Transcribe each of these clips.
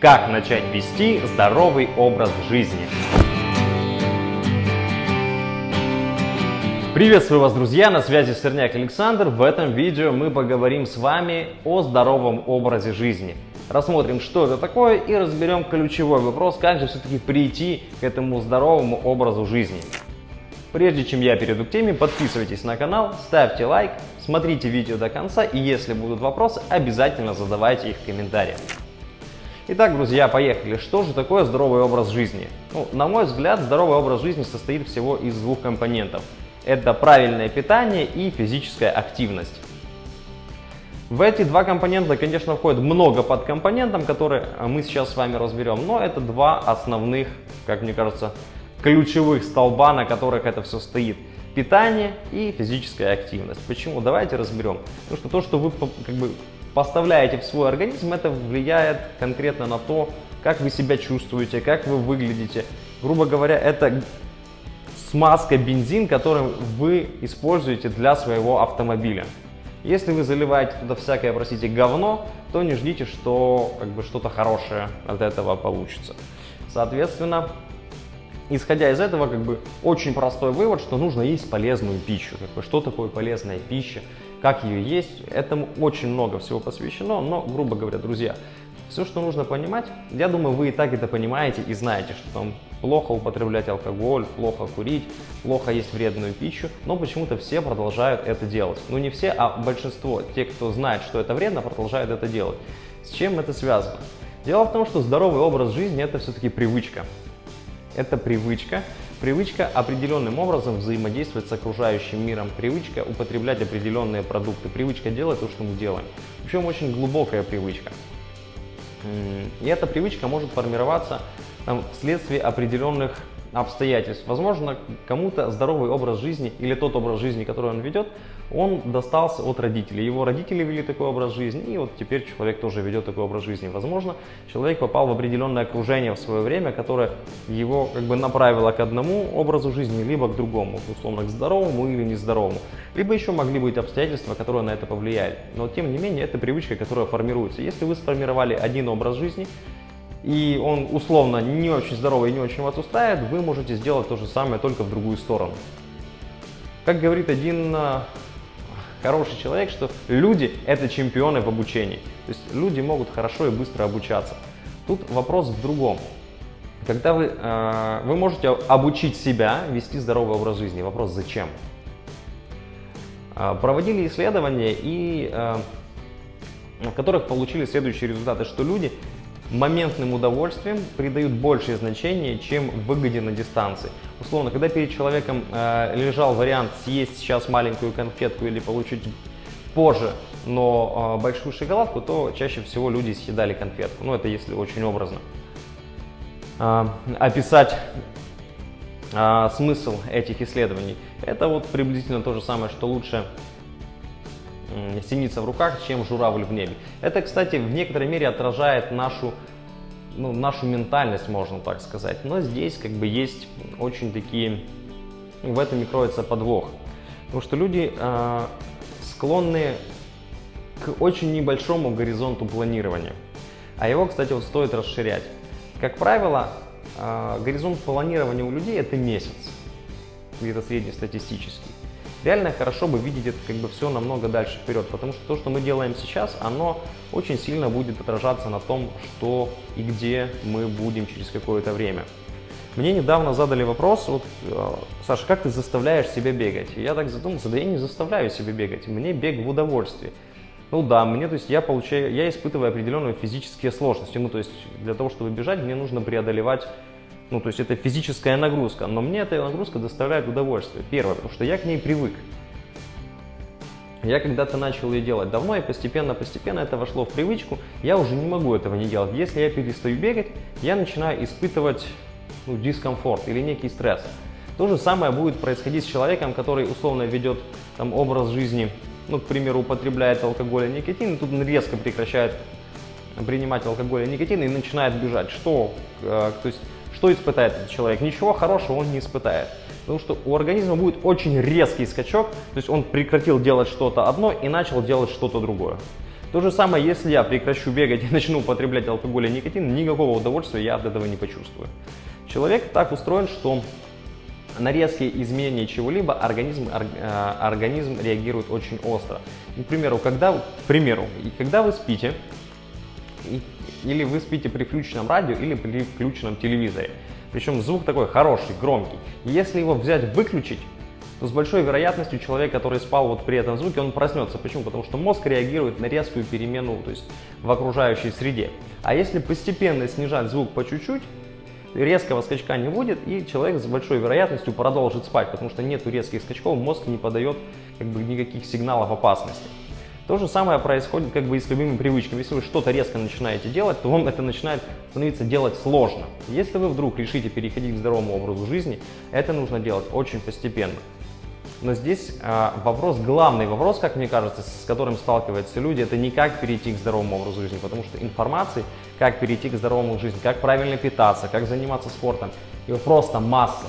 Как начать вести здоровый образ жизни? Приветствую вас, друзья! На связи Сырняк Александр. В этом видео мы поговорим с вами о здоровом образе жизни. Рассмотрим, что это такое и разберем ключевой вопрос, как же все-таки прийти к этому здоровому образу жизни. Прежде чем я перейду к теме, подписывайтесь на канал, ставьте лайк, смотрите видео до конца и если будут вопросы, обязательно задавайте их в комментариях. Итак, друзья, поехали. Что же такое здоровый образ жизни? Ну, на мой взгляд, здоровый образ жизни состоит всего из двух компонентов. Это правильное питание и физическая активность. В эти два компонента, конечно, входит много подкомпонентов, которые мы сейчас с вами разберем, но это два основных, как мне кажется, ключевых столба, на которых это все стоит. Питание и физическая активность. Почему? Давайте разберем. Потому что то, что вы как бы поставляете в свой организм, это влияет конкретно на то, как вы себя чувствуете, как вы выглядите. Грубо говоря, это смазка, бензин, который вы используете для своего автомобиля. Если вы заливаете туда всякое, простите, говно, то не ждите, что как бы что-то хорошее от этого получится. Соответственно, исходя из этого, как бы очень простой вывод, что нужно есть полезную пищу. Как бы, что такое полезная пища, как ее есть, этому очень много всего посвящено, но, грубо говоря, друзья, все, что нужно понимать, я думаю, вы и так это понимаете и знаете, что там плохо употреблять алкоголь, плохо курить, плохо есть вредную пищу, но почему-то все продолжают это делать. Ну не все, а большинство, те, кто знает, что это вредно, продолжают это делать. С чем это связано? Дело в том, что здоровый образ жизни – это все-таки привычка это привычка. Привычка определенным образом взаимодействовать с окружающим миром. Привычка употреблять определенные продукты. Привычка делать то, что мы делаем. Причем очень глубокая привычка. И эта привычка может формироваться там, вследствие определенных обстоятельств. Возможно, кому-то здоровый образ жизни или тот образ жизни, который он ведет, он достался от родителей. Его родители вели такой образ жизни, и вот теперь человек тоже ведет такой образ жизни. Возможно, человек попал в определенное окружение в свое время, которое его как бы направило к одному образу жизни, либо к другому, условно, к здоровому или нездоровому. Либо еще могли быть обстоятельства, которые на это повлияли. Но тем не менее, это привычка, которая формируется. Если вы сформировали один образ жизни, и он условно не очень здоровый и не очень вас устраивает, вы можете сделать то же самое только в другую сторону. Как говорит один а, хороший человек, что люди – это чемпионы в обучении. То есть люди могут хорошо и быстро обучаться. Тут вопрос в другом. Когда вы, э, вы можете обучить себя вести здоровый образ жизни, вопрос зачем? Э, проводили исследования, и, э, в которых получили следующие результаты, что люди моментным удовольствием придают большее значение, чем выгоде на дистанции. Условно, когда перед человеком э, лежал вариант съесть сейчас маленькую конфетку или получить позже, но э, большую шоколадку, то чаще всего люди съедали конфетку. Ну, это если очень образно. Э, описать э, смысл этих исследований. Это вот приблизительно то же самое, что лучше синица в руках, чем журавль в небе. Это, кстати, в некоторой мере отражает нашу, ну, нашу ментальность, можно так сказать. Но здесь как бы есть очень такие, в этом и кроется подвох. Потому что люди э, склонны к очень небольшому горизонту планирования. А его, кстати, вот стоит расширять. Как правило, э, горизонт планирования у людей это месяц, где-то среднестатистический реально хорошо бы видеть это как бы все намного дальше вперед, потому что то, что мы делаем сейчас, оно очень сильно будет отражаться на том, что и где мы будем через какое-то время. Мне недавно задали вопрос, вот, э, Саша, как ты заставляешь себя бегать? И я так задумался, да я не заставляю себя бегать, мне бег в удовольствие. Ну да, мне, то есть я получаю, я испытываю определенные физические сложности, ну то есть для того, чтобы бежать, мне нужно преодолевать ну, то есть это физическая нагрузка, но мне эта нагрузка доставляет удовольствие. Первое, потому что я к ней привык. Я когда-то начал ее делать давно, и постепенно-постепенно это вошло в привычку. Я уже не могу этого не делать. Если я перестаю бегать, я начинаю испытывать ну, дискомфорт или некий стресс. То же самое будет происходить с человеком, который условно ведет там, образ жизни, ну, к примеру, употребляет алкоголь и никотин, и тут он резко прекращает принимать алкоголь и никотин и начинает бежать. Что? Э, то есть что испытает этот человек? Ничего хорошего он не испытает. Потому что у организма будет очень резкий скачок, то есть он прекратил делать что-то одно и начал делать что-то другое. То же самое, если я прекращу бегать и начну употреблять алкоголь и никотин, никакого удовольствия я от этого не почувствую. Человек так устроен, что на резкие изменения чего-либо организм, э, организм реагирует очень остро. к примеру, когда, к примеру, когда вы спите, или вы спите при включенном радио, или при включенном телевизоре, причем звук такой хороший, громкий. Если его взять, выключить, то с большой вероятностью человек, который спал вот при этом звуке, он проснется. Почему? Потому что мозг реагирует на резкую перемену то есть в окружающей среде. А если постепенно снижать звук по чуть-чуть, резкого скачка не будет, и человек с большой вероятностью продолжит спать, потому что нет резких скачков, мозг не подает как бы, никаких сигналов опасности. То же самое происходит как бы и с любыми привычками. Если вы что-то резко начинаете делать, то вам это начинает становиться делать сложно. Если вы вдруг решите переходить к здоровому образу жизни, это нужно делать очень постепенно. Но здесь э, вопрос, главный вопрос, как мне кажется, с которым сталкиваются люди, это не как перейти к здоровому образу жизни, потому что информации, как перейти к здоровому жизни, как правильно питаться, как заниматься спортом, его просто масса.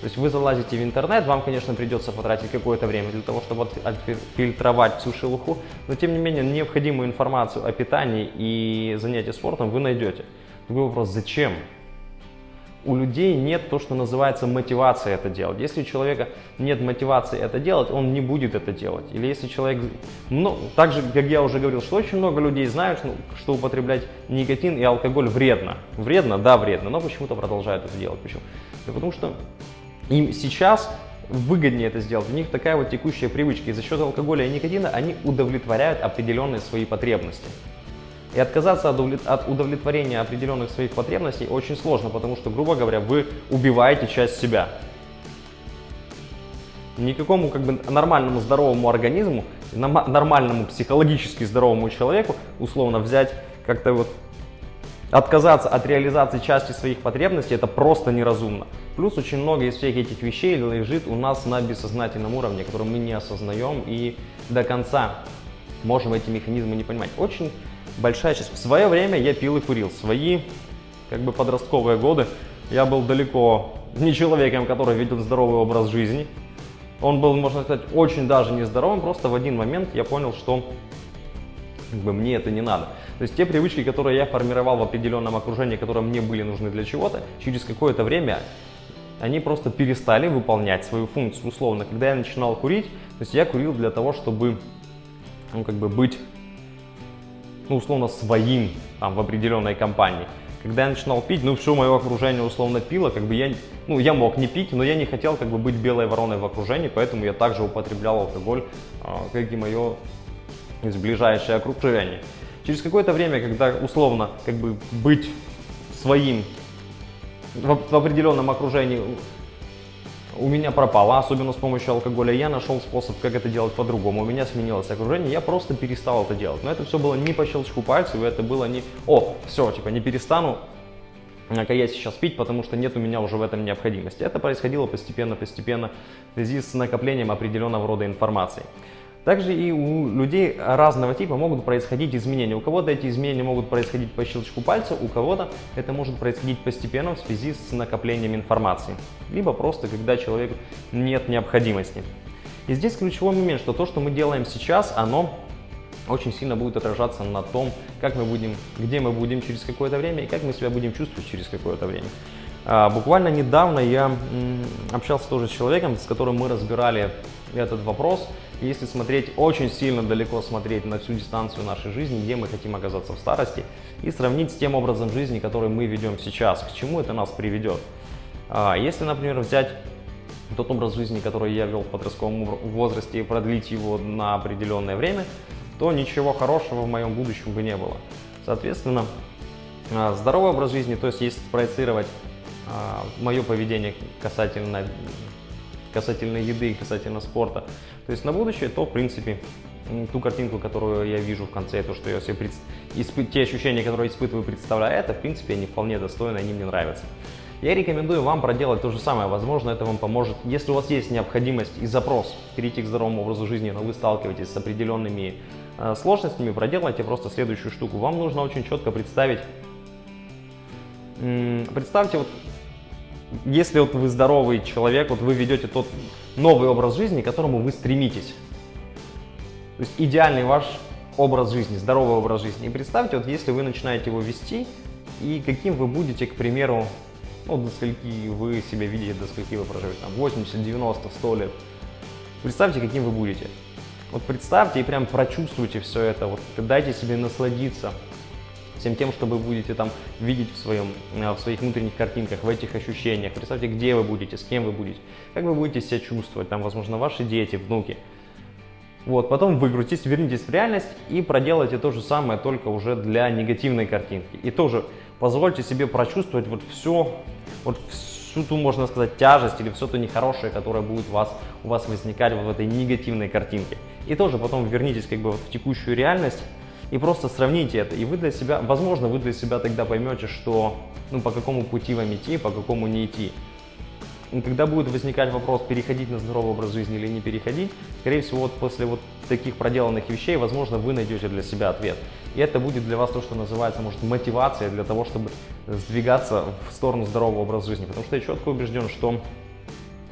То есть вы залазите в интернет, вам, конечно, придется потратить какое-то время для того, чтобы отфильтровать всю шелуху, но тем не менее необходимую информацию о питании и занятии спортом вы найдете. Другой вопрос, зачем? у людей нет то, что называется мотивация это делать. Если у человека нет мотивации это делать, он не будет это делать. Или если человек, ну, так же, как я уже говорил, что очень много людей знают, что употреблять никотин и алкоголь вредно. Вредно? Да, вредно, но почему-то продолжают это делать. Почему? Да потому что им сейчас выгоднее это сделать. У них такая вот текущая привычка. И за счет алкоголя и никотина они удовлетворяют определенные свои потребности. И отказаться от удовлетворения определенных своих потребностей очень сложно, потому что, грубо говоря, вы убиваете часть себя. Никакому как бы нормальному здоровому организму, нормальному психологически здоровому человеку условно взять как-то вот отказаться от реализации части своих потребностей это просто неразумно. Плюс очень много из всех этих вещей лежит у нас на бессознательном уровне, который мы не осознаем и до конца можем эти механизмы не понимать. Очень большая часть. В свое время я пил и курил. Свои как бы подростковые годы я был далеко не человеком, который видел здоровый образ жизни. Он был, можно сказать, очень даже нездоровым. Просто в один момент я понял, что как бы, мне это не надо. То есть те привычки, которые я формировал в определенном окружении, которые мне были нужны для чего-то, через какое-то время они просто перестали выполнять свою функцию. Условно, когда я начинал курить, то есть я курил для того, чтобы ну, как бы быть ну, условно, своим там, в определенной компании. Когда я начинал пить, ну, все мое окружение условно пило, как бы я, ну, я мог не пить, но я не хотел как бы быть белой вороной в окружении, поэтому я также употреблял алкоголь, а, как и мое ближайшее окружение. Через какое-то время, когда условно как бы быть своим в, в определенном окружении у меня пропало, особенно с помощью алкоголя. Я нашел способ, как это делать по-другому. У меня сменилось окружение, я просто перестал это делать. Но это все было не по щелчку пальцев, это было не «О, все, типа не перестану, как я сейчас пить, потому что нет у меня уже в этом необходимости». Это происходило постепенно-постепенно в связи с накоплением определенного рода информации. Также и у людей разного типа могут происходить изменения. У кого-то эти изменения могут происходить по щелчку пальца, у кого-то это может происходить постепенно в связи с накоплением информации. Либо просто, когда человеку нет необходимости. И здесь ключевой момент, что то, что мы делаем сейчас, оно очень сильно будет отражаться на том, как мы будем, где мы будем через какое-то время и как мы себя будем чувствовать через какое-то время. А, буквально недавно я общался тоже с человеком, с которым мы разбирали этот вопрос. Если смотреть очень сильно далеко, смотреть на всю дистанцию нашей жизни, где мы хотим оказаться в старости, и сравнить с тем образом жизни, который мы ведем сейчас, к чему это нас приведет. А, если, например, взять тот образ жизни, который я вел в подростковом возрасте, и продлить его на определенное время, то ничего хорошего в моем будущем бы не было. Соответственно, а, здоровый образ жизни, то есть если проецировать а, мое поведение касательно касательно еды и касательно спорта. То есть на будущее, то в принципе ту картинку, которую я вижу в конце, то, что я себе пред... испы... те ощущения, которые испытываю, представляю, это, в принципе, они вполне достойны, они мне нравятся. Я рекомендую вам проделать то же самое, возможно, это вам поможет. Если у вас есть необходимость и запрос перейти к здоровому образу жизни, но вы сталкиваетесь с определенными э, сложностями, проделайте просто следующую штуку. Вам нужно очень четко представить, представьте вот если вот вы здоровый человек, вот вы ведете тот новый образ жизни, к которому вы стремитесь. То есть идеальный ваш образ жизни, здоровый образ жизни. И представьте, вот если вы начинаете его вести, и каким вы будете, к примеру, ну, до скольки вы себя видите, до скольки вы проживете, там, 80, 90, 100 лет. Представьте, каким вы будете. Вот представьте и прям прочувствуйте все это, вот дайте себе насладиться всем тем, что вы будете там видеть в, своем, э, в своих внутренних картинках, в этих ощущениях. Представьте, где вы будете, с кем вы будете, как вы будете себя чувствовать, там, возможно, ваши дети, внуки. Вот, потом выкрутитесь, вернитесь в реальность и проделайте то же самое, только уже для негативной картинки. И тоже позвольте себе прочувствовать вот все, вот всю ту, можно сказать, тяжесть или все то нехорошее, которое будет у вас, у вас возникать вот в этой негативной картинке. И тоже потом вернитесь как бы вот в текущую реальность и просто сравните это. И вы для себя, возможно, вы для себя тогда поймете, что, ну, по какому пути вам идти, по какому не идти. Когда будет возникать вопрос, переходить на здоровый образ жизни или не переходить, скорее всего, вот после вот таких проделанных вещей, возможно, вы найдете для себя ответ. И это будет для вас то, что называется, может, мотивация для того, чтобы сдвигаться в сторону здорового образа жизни. Потому что я четко убежден, что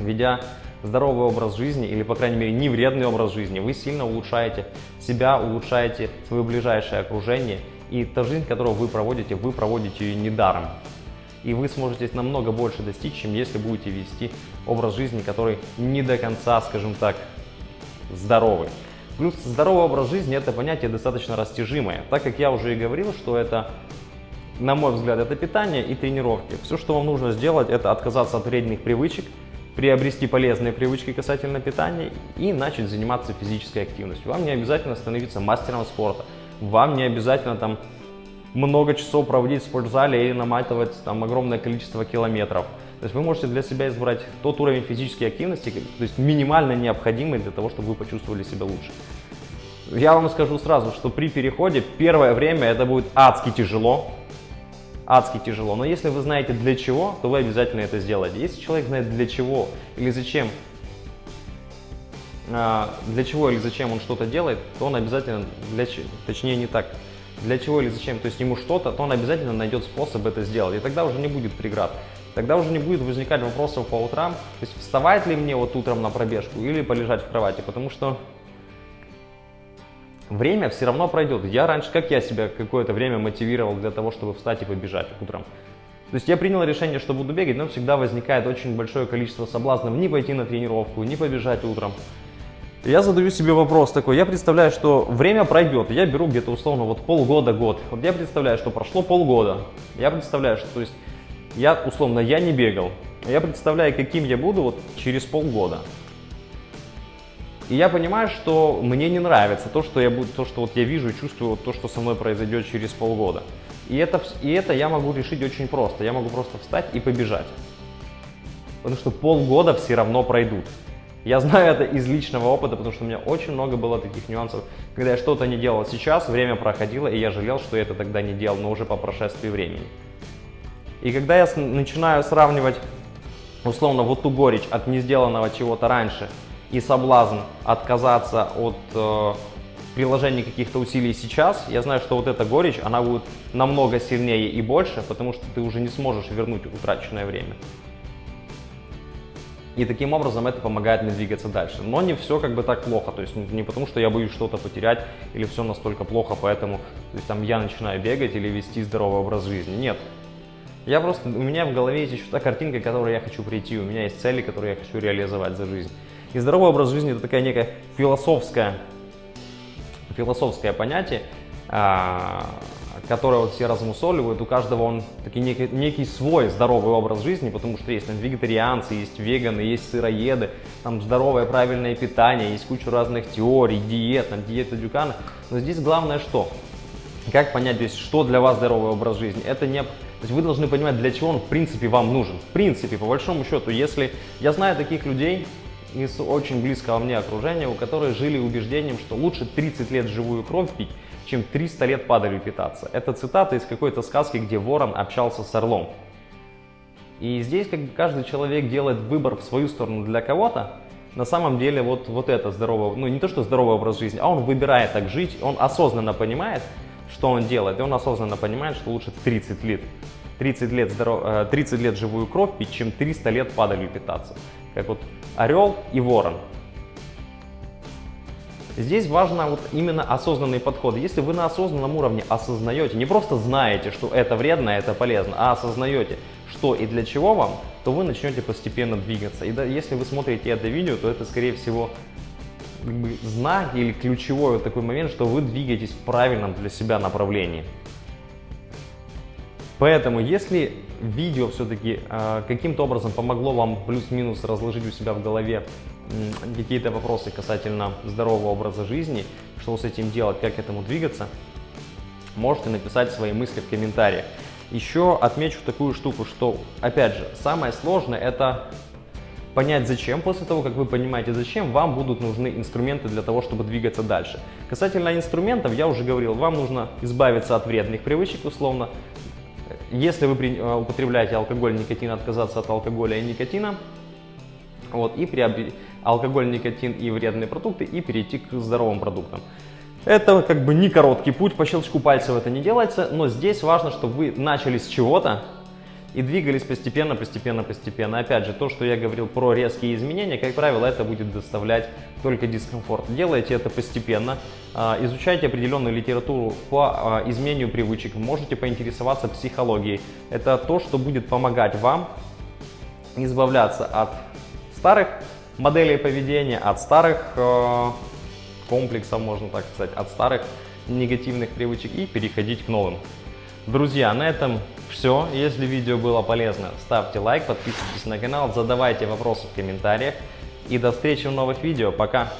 ведя здоровый образ жизни, или, по крайней мере, не вредный образ жизни, вы сильно улучшаете себя, улучшаете свое ближайшее окружение, и та жизнь, которую вы проводите, вы проводите ее недаром и вы сможете намного больше достичь, чем если будете вести образ жизни, который не до конца, скажем так, здоровый. Плюс здоровый образ жизни – это понятие достаточно растяжимое, так как я уже и говорил, что это, на мой взгляд, это питание и тренировки. Все, что вам нужно сделать, это отказаться от вредных привычек, приобрести полезные привычки касательно питания и начать заниматься физической активностью. Вам не обязательно становиться мастером спорта, вам не обязательно там много часов проводить в спортзале или наматывать там огромное количество километров. То есть вы можете для себя избрать тот уровень физической активности, то есть минимально необходимый для того, чтобы вы почувствовали себя лучше. Я вам скажу сразу, что при переходе первое время это будет адски тяжело, адски тяжело. Но если вы знаете для чего, то вы обязательно это сделаете. Если человек знает для чего или зачем, а, для чего или зачем он что-то делает, то он обязательно, для, точнее не так, для чего или зачем, то есть ему что-то, то он обязательно найдет способ это сделать. И тогда уже не будет преград. Тогда уже не будет возникать вопросов по утрам, то есть вставать ли мне вот утром на пробежку или полежать в кровати, потому что время все равно пройдет. Я раньше, как я себя какое-то время мотивировал для того, чтобы встать и побежать утром. То есть я принял решение, что буду бегать, но всегда возникает очень большое количество соблазнов не пойти на тренировку, не побежать утром. Я задаю себе вопрос такой, я представляю, что время пройдет, я беру где-то условно вот полгода-год. Вот я представляю, что прошло полгода, я представляю, что то есть я условно, я не бегал, я представляю, каким я буду вот через полгода. И я понимаю, что мне не нравится то, что я буду, то, что вот я вижу и чувствую, вот то, что со мной произойдет через полгода. И это, и это я могу решить очень просто. Я могу просто встать и побежать. Потому что полгода все равно пройдут. Я знаю это из личного опыта, потому что у меня очень много было таких нюансов, когда я что-то не делал сейчас, время проходило, и я жалел, что я это тогда не делал, но уже по прошествии времени. И когда я начинаю сравнивать, условно, вот ту горечь от не сделанного чего-то раньше и соблазн отказаться от э, приложения каких-то усилий сейчас, я знаю, что вот эта горечь, она будет намного сильнее и больше, потому что ты уже не сможешь вернуть утраченное время. И таким образом это помогает мне двигаться дальше. Но не все как бы так плохо, то есть не потому, что я боюсь что-то потерять или все настолько плохо, поэтому то есть, там, я начинаю бегать или вести здоровый образ жизни. Нет. Я просто, у меня в голове есть еще та картинка, к которой я хочу прийти, у меня есть цели, которые я хочу реализовать за жизнь. И здоровый образ жизни это такая некая философская, философское понятие, а, которое вот все размусоливают, у каждого он таки некий, некий свой здоровый образ жизни, потому что есть там вегетарианцы, есть веганы, есть сыроеды, там здоровое правильное питание, есть куча разных теорий, диет, там диета Дюкана. Но здесь главное что? Как понять, то есть, что для вас здоровый образ жизни? Это не... То есть вы должны понимать, для чего он в принципе вам нужен. В принципе, по большому счету, если... Я знаю таких людей, из очень близкого мне окружения, у которых жили убеждением, что лучше 30 лет живую кровь пить, чем 300 лет падалью питаться. Это цитата из какой-то сказки, где ворон общался с орлом. И здесь как бы каждый человек делает выбор в свою сторону для кого-то. На самом деле вот, вот это здоровое, ну не то что здоровый образ жизни, а он выбирает так жить, он осознанно понимает, что он делает, и он осознанно понимает, что лучше 30 лет, 30 лет, здоров, 30 лет живую кровь пить, чем 300 лет падалью питаться. Как вот орел и ворон. Здесь важно вот именно осознанный подход. Если вы на осознанном уровне осознаете, не просто знаете, что это вредно, это полезно, а осознаете, что и для чего вам, то вы начнете постепенно двигаться. И да, если вы смотрите это видео, то это, скорее всего, знак или ключевой вот такой момент, что вы двигаетесь в правильном для себя направлении. Поэтому, если видео все-таки э, каким-то образом помогло вам плюс-минус разложить у себя в голове какие-то вопросы касательно здорового образа жизни, что с этим делать, как к этому двигаться, можете написать свои мысли в комментариях. Еще отмечу такую штуку, что, опять же, самое сложное это понять зачем. После того, как вы понимаете зачем, вам будут нужны инструменты для того, чтобы двигаться дальше. Касательно инструментов, я уже говорил, вам нужно избавиться от вредных привычек, условно, если вы э, употребляете алкоголь, никотин, отказаться от алкоголя и никотина, вот, и приобрести алкоголь, никотин и вредные продукты, и перейти к здоровым продуктам. Это как бы не короткий путь, по щелчку пальцев это не делается, но здесь важно, чтобы вы начали с чего-то, и двигались постепенно, постепенно, постепенно. Опять же, то, что я говорил про резкие изменения, как правило, это будет доставлять только дискомфорт. Делайте это постепенно, а, изучайте определенную литературу по а, изменению привычек, можете поинтересоваться психологией. Это то, что будет помогать вам избавляться от старых моделей поведения, от старых а, комплексов, можно так сказать, от старых негативных привычек и переходить к новым. Друзья, на этом все. Если видео было полезно, ставьте лайк, подписывайтесь на канал, задавайте вопросы в комментариях. И до встречи в новых видео. Пока!